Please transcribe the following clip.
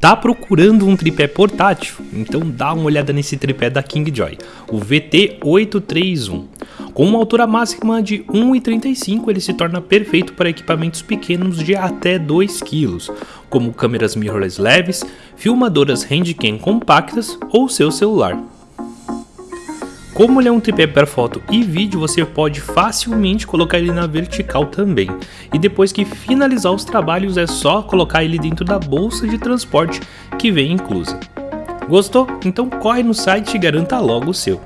Tá procurando um tripé portátil? Então dá uma olhada nesse tripé da Kingjoy, o VT831. Com uma altura máxima de 1,35, ele se torna perfeito para equipamentos pequenos de até 2 kg, como câmeras mirrorless leves, filmadoras handcam compactas ou seu celular. Como ele é um tripé para foto e vídeo, você pode facilmente colocar ele na vertical também. E depois que finalizar os trabalhos é só colocar ele dentro da bolsa de transporte que vem inclusa. Gostou? Então corre no site e garanta logo o seu.